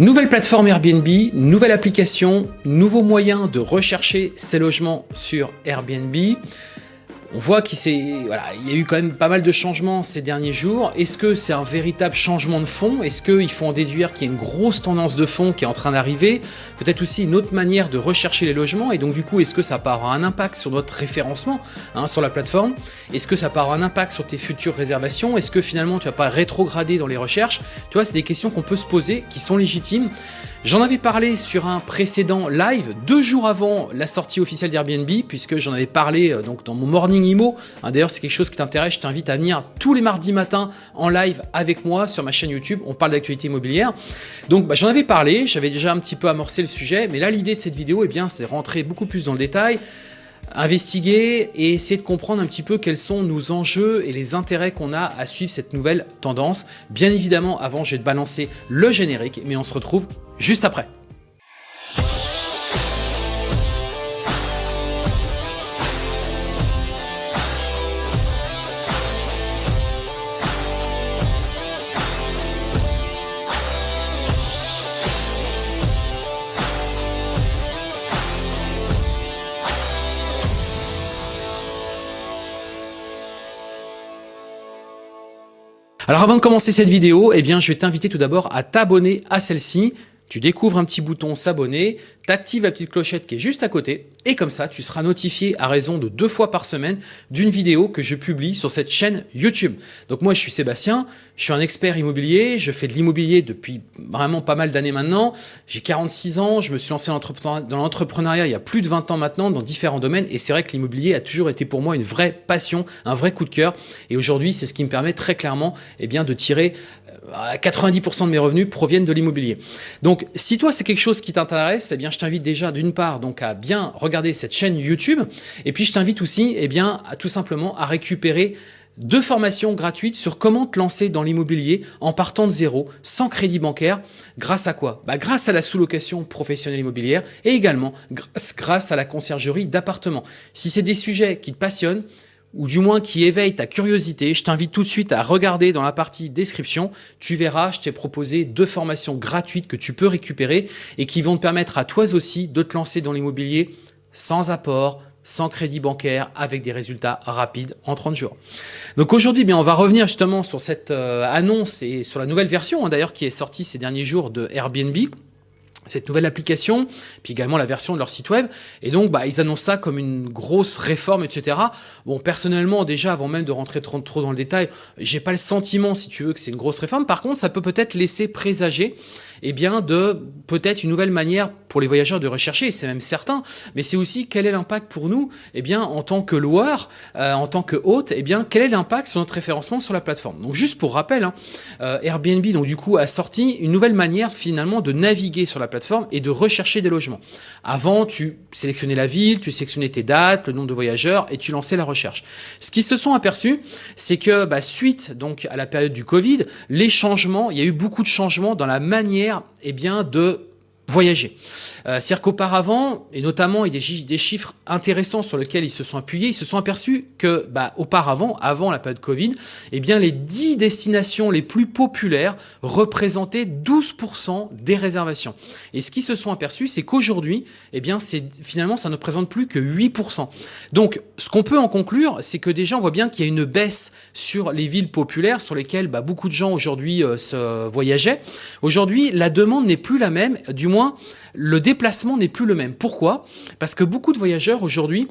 Nouvelle plateforme Airbnb, nouvelle application, nouveaux moyens de rechercher ses logements sur Airbnb. On voit qu'il y a eu quand même pas mal de changements ces derniers jours. Est-ce que c'est un véritable changement de fond? Est-ce qu'il faut en déduire qu'il y a une grosse tendance de fond qui est en train d'arriver? Peut-être aussi une autre manière de rechercher les logements. Et donc du coup, est-ce que ça avoir un impact sur notre référencement hein, sur la plateforme? Est-ce que ça avoir un impact sur tes futures réservations? Est-ce que finalement tu vas pas rétrograder dans les recherches? Tu vois, c'est des questions qu'on peut se poser, qui sont légitimes. J'en avais parlé sur un précédent live, deux jours avant la sortie officielle d'Airbnb, puisque j'en avais parlé euh, donc dans mon Morning Hein, d'ailleurs, c'est quelque chose qui t'intéresse, je t'invite à venir tous les mardis matins en live avec moi sur ma chaîne YouTube. On parle d'actualité immobilière. Donc, bah, j'en avais parlé, j'avais déjà un petit peu amorcé le sujet, mais là, l'idée de cette vidéo, eh bien, c'est rentrer beaucoup plus dans le détail, investiguer et essayer de comprendre un petit peu quels sont nos enjeux et les intérêts qu'on a à suivre cette nouvelle tendance. Bien évidemment, avant, je vais te balancer le générique, mais on se retrouve juste après. Alors avant de commencer cette vidéo, eh bien, je vais t'inviter tout d'abord à t'abonner à celle-ci. Tu découvres un petit bouton s'abonner, tu actives la petite clochette qui est juste à côté et comme ça, tu seras notifié à raison de deux fois par semaine d'une vidéo que je publie sur cette chaîne YouTube. Donc moi, je suis Sébastien, je suis un expert immobilier, je fais de l'immobilier depuis vraiment pas mal d'années maintenant. J'ai 46 ans, je me suis lancé dans l'entrepreneuriat il y a plus de 20 ans maintenant dans différents domaines et c'est vrai que l'immobilier a toujours été pour moi une vraie passion, un vrai coup de cœur et aujourd'hui, c'est ce qui me permet très clairement eh bien, de tirer 90% de mes revenus proviennent de l'immobilier. Donc, si toi, c'est quelque chose qui t'intéresse, eh je t'invite déjà d'une part à bien regarder cette chaîne YouTube et puis je t'invite aussi eh tout simplement à récupérer deux formations gratuites sur comment te lancer dans l'immobilier en partant de zéro, sans crédit bancaire. Grâce à quoi? Bah Grâce à la sous-location professionnelle immobilière et également grâce, grâce à la conciergerie d'appartements. Si c'est des sujets qui te passionnent, ou du moins qui éveille ta curiosité, je t'invite tout de suite à regarder dans la partie description. Tu verras, je t'ai proposé deux formations gratuites que tu peux récupérer et qui vont te permettre à toi aussi de te lancer dans l'immobilier sans apport, sans crédit bancaire, avec des résultats rapides en 30 jours. Donc aujourd'hui, on va revenir justement sur cette euh, annonce et sur la nouvelle version hein, d'ailleurs qui est sortie ces derniers jours de Airbnb cette nouvelle application, puis également la version de leur site web. Et donc, bah, ils annoncent ça comme une grosse réforme, etc. Bon, personnellement, déjà, avant même de rentrer trop, dans le détail, j'ai pas le sentiment, si tu veux, que c'est une grosse réforme. Par contre, ça peut peut-être laisser présager eh bien, de peut-être une nouvelle manière pour les voyageurs de rechercher, c'est même certain, mais c'est aussi quel est l'impact pour nous, eh bien, en tant que loueur, euh, en tant que hôte, eh bien, quel est l'impact sur notre référencement sur la plateforme. Donc, juste pour rappel, hein, euh, Airbnb, donc du coup, a sorti une nouvelle manière finalement de naviguer sur la plateforme et de rechercher des logements. Avant, tu sélectionnais la ville, tu sélectionnais tes dates, le nombre de voyageurs et tu lançais la recherche. Ce qu'ils se sont aperçus, c'est que bah, suite donc à la période du Covid, les changements, il y a eu beaucoup de changements dans la manière eh bien, de voyager. Euh, C'est-à-dire qu'auparavant, et notamment il y a des chiffres intéressants sur lesquels ils se sont appuyés, ils se sont aperçus que bah, auparavant, avant la période Covid, eh bien, les 10 destinations les plus populaires représentaient 12% des réservations. Et ce qu'ils se sont aperçus, c'est qu'aujourd'hui, eh bien, finalement, ça ne représente plus que 8%. Donc, ce qu'on peut en conclure, c'est que déjà, on voit bien qu'il y a une baisse sur les villes populaires sur lesquelles bah, beaucoup de gens aujourd'hui euh, se voyageaient. Aujourd'hui, la demande n'est plus la même, du moins, le déplacement n'est plus le même. Pourquoi? Parce que beaucoup de voyageurs aujourd'hui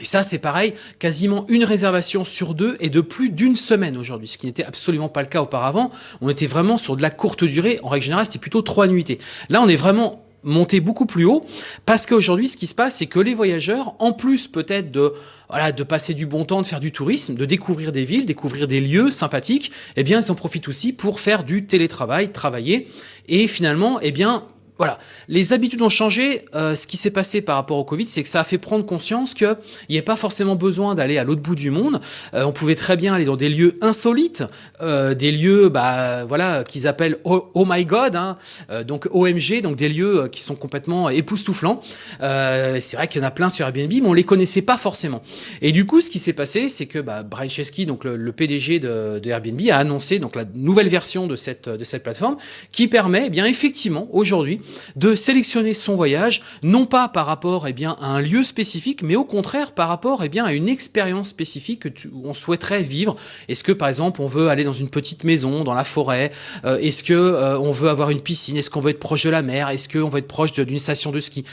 et ça, c'est pareil, quasiment une réservation sur deux et de plus d'une semaine aujourd'hui, ce qui n'était absolument pas le cas auparavant. On était vraiment sur de la courte durée. En règle générale, c'était plutôt trois nuitées. Là, on est vraiment monté beaucoup plus haut parce qu'aujourd'hui ce qui se passe c'est que les voyageurs en plus peut-être de voilà de passer du bon temps de faire du tourisme de découvrir des villes découvrir des lieux sympathiques eh bien ils en profitent aussi pour faire du télétravail travailler et finalement eh bien voilà, les habitudes ont changé. Euh, ce qui s'est passé par rapport au Covid, c'est que ça a fait prendre conscience qu'il n'y a pas forcément besoin d'aller à l'autre bout du monde. Euh, on pouvait très bien aller dans des lieux insolites, euh, des lieux, bah voilà, qu'ils appellent oh, my God, hein, donc OMG, donc des lieux qui sont complètement époustouflants. c'est vrai qu'il y en a plein sur Airbnb, mais on les connaissait pas forcément. Et du coup, ce qui s'est passé, c'est que bah, Brian Chesky, donc le, PDG de, de, Airbnb, a annoncé donc la nouvelle version de cette de cette plateforme qui permet, eh bien effectivement, aujourd'hui de sélectionner son voyage, non pas par rapport eh bien, à un lieu spécifique, mais au contraire par rapport eh bien, à une expérience spécifique que on souhaiterait vivre. Est-ce que par exemple on veut aller dans une petite maison, dans la forêt? Euh, Est-ce que euh, on veut avoir une piscine? Est-ce qu'on veut être proche de la mer? Est-ce qu'on veut être proche d'une station de ski?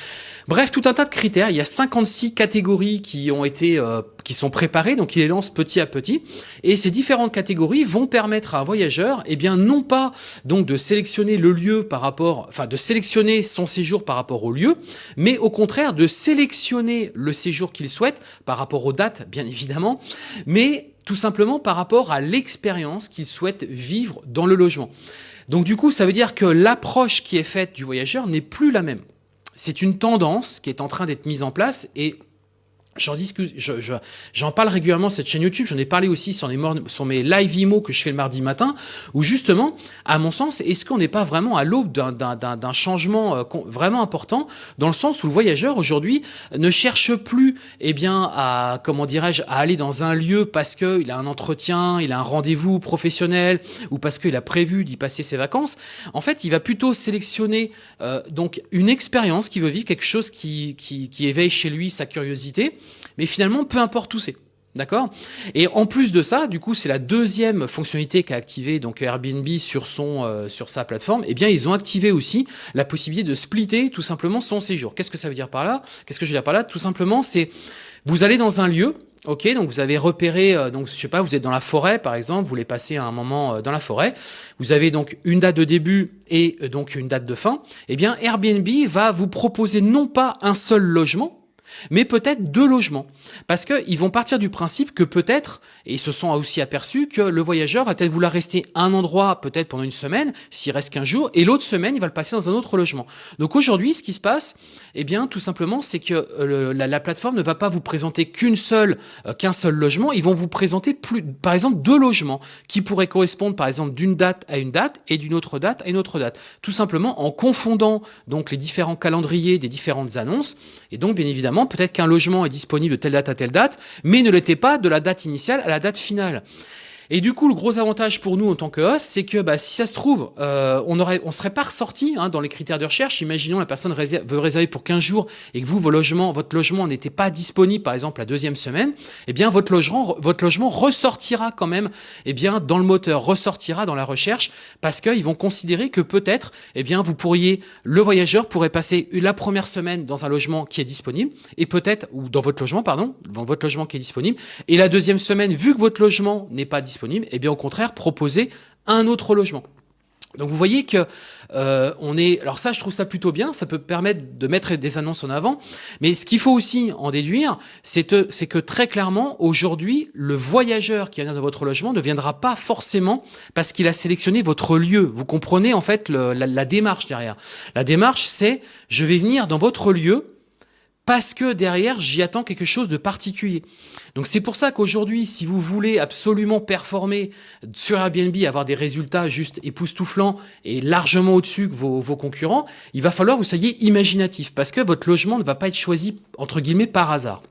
Bref, tout un tas de critères. Il y a 56 catégories qui ont été euh, qui sont préparées, donc il les lance petit à petit. Et ces différentes catégories vont permettre à un voyageur, eh bien non pas donc de sélectionner le lieu par rapport, enfin de sélectionner son séjour par rapport au lieu, mais au contraire de sélectionner le séjour qu'il souhaite par rapport aux dates, bien évidemment, mais tout simplement par rapport à l'expérience qu'il souhaite vivre dans le logement. Donc du coup, ça veut dire que l'approche qui est faite du voyageur n'est plus la même. C'est une tendance qui est en train d'être mise en place et J'en discute, j'en parle régulièrement cette chaîne YouTube, j'en ai parlé aussi sur, les, sur mes live IMO que je fais le mardi matin, où justement, à mon sens, est-ce qu'on n'est pas vraiment à l'aube d'un changement euh, vraiment important, dans le sens où le voyageur aujourd'hui ne cherche plus, eh bien, à, comment dirais-je, à aller dans un lieu parce qu'il a un entretien, il a un rendez-vous professionnel, ou parce qu'il a prévu d'y passer ses vacances. En fait, il va plutôt sélectionner euh, donc une expérience qui veut vivre, quelque chose qui, qui, qui éveille chez lui sa curiosité, mais finalement, peu importe où c'est. D'accord? Et en plus de ça, du coup, c'est la deuxième fonctionnalité qu'a activé donc Airbnb sur son euh, sur sa plateforme. Eh bien, ils ont activé aussi la possibilité de splitter tout simplement son séjour. Qu'est-ce que ça veut dire par là? Qu'est-ce que je veux dire par là? Tout simplement, c'est vous allez dans un lieu, ok, donc vous avez repéré, euh, donc je sais pas, vous êtes dans la forêt par exemple, vous voulez passer un moment euh, dans la forêt, vous avez donc une date de début et donc une date de fin. Eh bien, Airbnb va vous proposer non pas un seul logement mais peut-être deux logements. Parce qu'ils vont partir du principe que peut-être, et ils se sont aussi aperçus, que le voyageur va peut-être vouloir rester un endroit peut-être pendant une semaine, s'il reste qu'un jour, et l'autre semaine, il va le passer dans un autre logement. Donc aujourd'hui, ce qui se passe, eh bien, tout simplement, c'est que euh, la, plateforme ne va pas vous présenter euh, qu'un seul logement, ils vont vous présenter plus, par exemple, deux logements qui pourraient correspondre, par exemple, d'une date à une date et d'une autre date à une autre date. Tout simplement en confondant donc les différents calendriers des différentes annonces, et donc, bien évidemment, peut-être qu'un logement est disponible de telle date à telle date, mais ne l'était pas de la date initiale à la date finale. Et du coup, le gros avantage pour nous en tant que host, c'est que bah, si ça se trouve, euh, on aurait, on serait pas ressorti hein, dans les critères de recherche. Imaginons la personne veut réserver pour 15 jours et que vous, vos logements, votre logement n'était pas disponible, par exemple, la deuxième semaine. Eh bien, votre logement, votre logement ressortira quand même, eh bien, dans le moteur, ressortira dans la recherche, parce qu'ils vont considérer que peut-être, eh bien, vous pourriez, le voyageur pourrait passer la première semaine dans un logement qui est disponible, et peut-être, ou dans votre logement, pardon, dans votre logement qui est disponible, et la deuxième semaine, vu que votre logement n'est pas disponible et eh bien au contraire proposer un autre logement. Donc vous voyez que euh, on est. Alors ça, je trouve ça plutôt bien. Ça peut permettre de mettre des annonces en avant. Mais ce qu'il faut aussi en déduire, c'est que très clairement, aujourd'hui, le voyageur qui vient dans votre logement ne viendra pas forcément parce qu'il a sélectionné votre lieu. Vous comprenez en fait la, la démarche derrière. La démarche, c'est je vais venir dans votre lieu parce que derrière, j'y attends quelque chose de particulier. Donc c'est pour ça qu'aujourd'hui, si vous voulez absolument performer sur Airbnb, avoir des résultats juste époustouflants et largement au-dessus que vos, concurrents, il va falloir que vous soyez imaginatif, parce que votre logement ne va pas être choisi, entre guillemets, par hasard.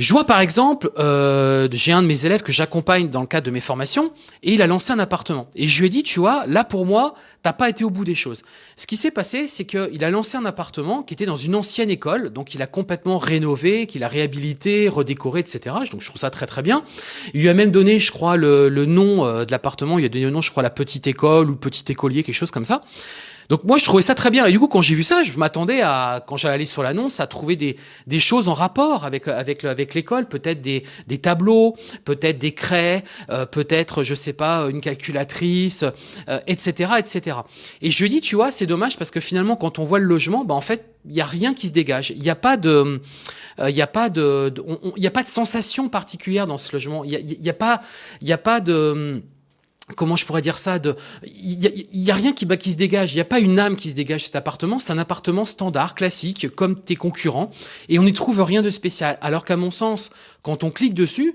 Je vois par exemple, euh, j'ai un de mes élèves que j'accompagne dans le cadre de mes formations, et il a lancé un appartement. Et je lui ai dit, tu vois, là pour moi, t'as pas été au bout des choses. Ce qui s'est passé, c'est qu'il a lancé un appartement qui était dans une ancienne école, donc il a complètement rénové, qu'il a réhabilité, redécoré, etc. Donc je trouve ça très très bien. Il lui a même donné, je crois, le, le nom euh, de l'appartement, il lui a donné le nom, je crois, la petite école ou petit écolier, quelque chose comme ça. Donc moi, je trouvais ça très bien. Et du coup, quand j'ai vu ça, je m'attendais à, quand j'allais sur l'annonce, à trouver des, des choses en rapport avec, avec, avec l'école, peut-être des, des tableaux, peut-être des craies, euh, peut-être, je sais pas, une calculatrice, etc., euh, etc. Et je dis, tu vois, c'est dommage parce que finalement, quand on voit le logement, bah, en fait, il n'y a rien qui se dégage. Il n'y a pas de, euh, il n'y a pas de, il y a pas de sensation particulière dans ce logement. Il n'y y a pas, il y a pas de, comment je pourrais dire ça il y, a rien qui bah, qui se dégage. Il n'y a pas une âme qui se dégage cet appartement. C'est un appartement standard classique comme tes concurrents. Et on n'y trouve rien de spécial. Alors qu'à mon sens quand on clique dessus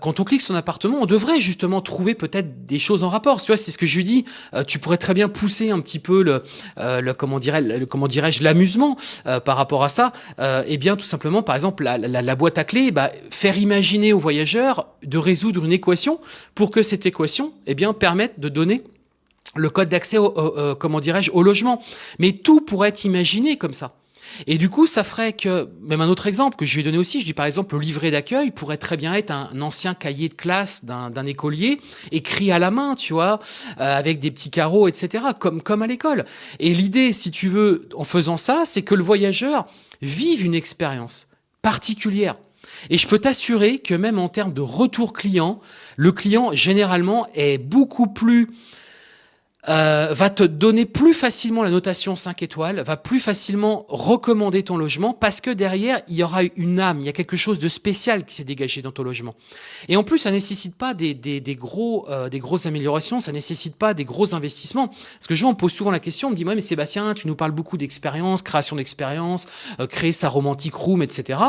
quand on clique sur son appartement, on devrait justement trouver peut-être des choses en rapport. Tu vois, c'est ce que je dis. Euh, tu pourrais très bien pousser un petit peu le, euh, le comment dirais, comment dirais-je, l'amusement par rapport à ça. eh bien, tout simplement, par exemple, la, la, boîte à clés, bah, faire imaginer aux voyageurs de résoudre une équation pour que cette équation, eh bien, permette de donner le code d'accès au, comment dirais-je, au logement. Mais tout pourrait être imaginé comme ça. Et du coup, ça ferait que, même un autre exemple que je vais donner aussi, je dis par exemple le livret d'accueil pourrait très bien être un, ancien cahier de classe d'un écolier écrit à la main, tu vois, euh, avec des petits carreaux, etc., comme, comme à l'école. Et l'idée, si tu veux, en faisant ça, c'est que le voyageur vive une expérience particulière. Et je peux t'assurer que même en termes de retour client, le client généralement est beaucoup plus euh, va te donner plus facilement la notation 5 étoiles, va plus facilement recommander ton logement parce que derrière, il y aura une âme, il y a quelque chose de spécial qui s'est dégagé dans ton logement. Et en plus, ça nécessite pas des, des, des gros, euh, des grosses améliorations, ça nécessite pas des gros investissements. Parce que je me pose souvent la question, on me dit, ouais, mais Sébastien, tu nous parles beaucoup d'expérience, création d'expérience, euh, créer sa romantique room, etc.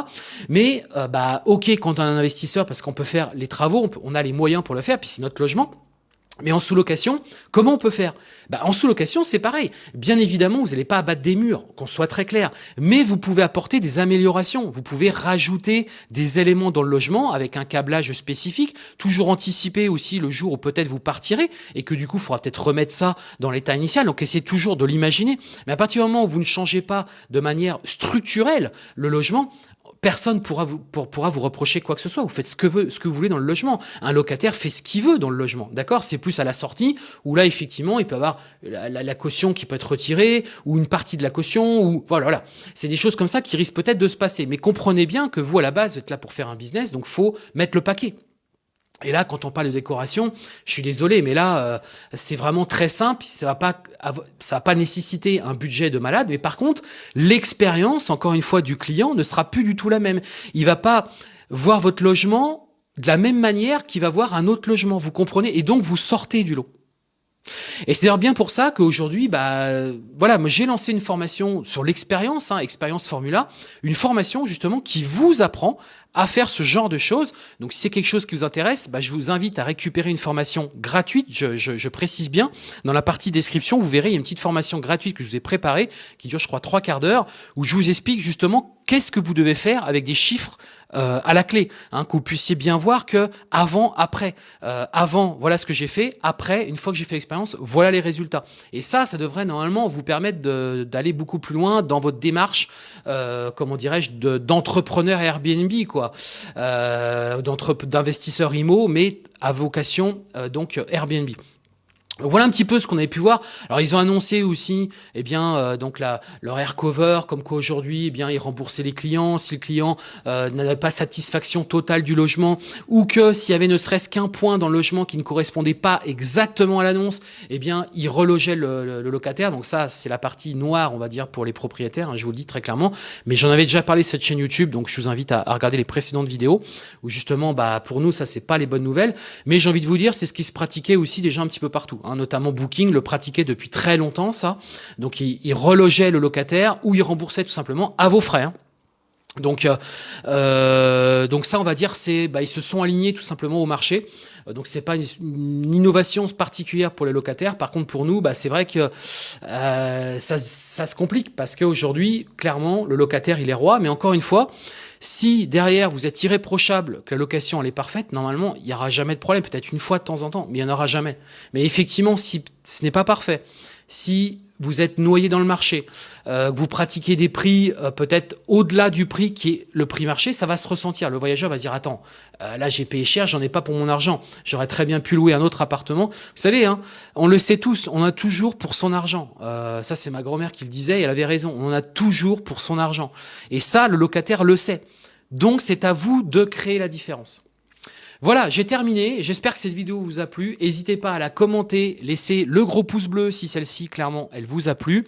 Mais, bah, ok, quand on a un investisseur, parce qu'on peut faire les travaux, on a les moyens pour le faire, puis c'est notre logement. Mais en sous-location, comment on peut faire? Bah, En sous-location, c'est pareil. Bien évidemment, vous n'allez pas abattre des murs, qu'on soit très clair. Mais vous pouvez apporter des améliorations. Vous pouvez rajouter des éléments dans le logement avec un câblage spécifique. Toujours anticiper aussi le jour où peut-être vous partirez et que du coup, il faudra peut-être remettre ça dans l'état initial. Donc, essayez toujours de l'imaginer. Mais à partir du moment où vous ne changez pas de manière structurelle le logement, personne pourra vous, pourra vous reprocher quoi que ce soit. Vous faites ce que, veut, ce que vous voulez dans le logement. Un locataire fait ce qu'il veut dans le logement. D'accord? C'est plus à la sortie où là, effectivement, il peut avoir la, caution qui peut être retirée ou une partie de la caution. ou Voilà, voilà. C'est des choses comme ça qui risquent peut-être de se passer. Mais comprenez bien que vous, à la base, vous êtes là pour faire un business. Donc, faut mettre le paquet. Et là, quand on parle de décoration, je suis désolé, mais là, euh, c'est vraiment très simple. Ça va pas, ça va pas nécessiter un budget de malade, mais par contre, l'expérience, encore une fois, du client ne sera plus du tout la même. Il va pas voir votre logement de la même manière qu'il va voir un autre logement. Vous comprenez? Et donc, vous sortez du lot. Et c'est bien pour ça qu'aujourd'hui, bah, voilà, j'ai lancé une formation sur l'expérience, hein, expérience Formula, une formation justement qui vous apprend à faire ce genre de choses. Donc si c'est quelque chose qui vous intéresse, bah, je vous invite à récupérer une formation gratuite, je, je, je, précise bien. Dans la partie description, vous verrez, il y a une petite formation gratuite que je vous ai préparée, qui dure je crois trois quarts d'heure, où je vous explique justement qu'est-ce que vous devez faire avec des chiffres euh, à la clé, hein, que vous puissiez bien voir que avant, après, euh, avant, voilà ce que j'ai fait, après, une fois que j'ai fait l'expérience, voilà les résultats. Et ça, ça devrait normalement vous permettre d'aller beaucoup plus loin dans votre démarche, euh, comment dirais-je, d'entrepreneur Airbnb, quoi, euh, d'investisseur IMO, mais à vocation donc Airbnb voilà un petit peu ce qu'on avait pu voir. Alors ils ont annoncé aussi, eh bien, euh, donc la, leur air cover, comme quoi aujourd'hui, eh bien, ils remboursaient les clients si le client euh, n'avait pas satisfaction totale du logement, ou que s'il y avait ne serait-ce qu'un point dans le logement qui ne correspondait pas exactement à l'annonce, eh bien, ils relogeaient le, locataire. Donc ça, c'est la partie noire, on va dire, pour les propriétaires. Hein, je vous le dis très clairement. Mais j'en avais déjà parlé sur cette chaîne YouTube, donc je vous invite à, regarder les précédentes vidéos où justement, bah, pour nous, ça c'est pas les bonnes nouvelles. Mais j'ai envie de vous dire, c'est ce qui se pratiquait aussi déjà un petit peu partout. Hein, notamment Booking le pratiquait depuis très longtemps, ça. Donc il, relogeait le locataire ou il remboursait tout simplement à vos frais. Hein. Donc, euh, euh, donc ça, on va dire, c'est, bah, ils se sont alignés tout simplement au marché. Euh, donc c'est pas une, innovation particulière pour les locataires. Par contre, pour nous, bah, c'est vrai que ça, ça se complique parce qu'aujourd'hui, clairement, le locataire, il est roi. Mais encore une fois, si derrière vous êtes irréprochable, que la location elle est parfaite, normalement il n'y aura jamais de problème, peut-être une fois de temps en temps, mais il n'y en aura jamais. Mais effectivement, si ce n'est pas parfait, si vous êtes noyé dans le marché, euh, que vous pratiquez des prix euh, peut-être au-delà du prix qui est le prix marché, ça va se ressentir. Le voyageur va se dire attends, euh, là j'ai payé cher, j'en ai pas pour mon argent. J'aurais très bien pu louer un autre appartement. Vous savez, hein, on le sait tous, on a toujours pour son argent. ça c'est ma grand-mère qui le disait, elle avait raison. On en a toujours pour son argent. Et ça, le locataire le sait. Donc c'est à vous de créer la différence. Voilà, j'ai terminé. J'espère que cette vidéo vous a plu. N'hésitez pas à la commenter, laissez le gros pouce bleu si celle-ci, clairement, elle vous a plu.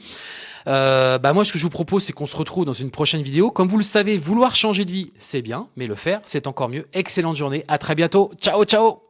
Euh, bah moi, ce que je vous propose, c'est qu'on se retrouve dans une prochaine vidéo. Comme vous le savez, vouloir changer de vie, c'est bien, mais le faire, c'est encore mieux. Excellente journée, à très bientôt. Ciao, ciao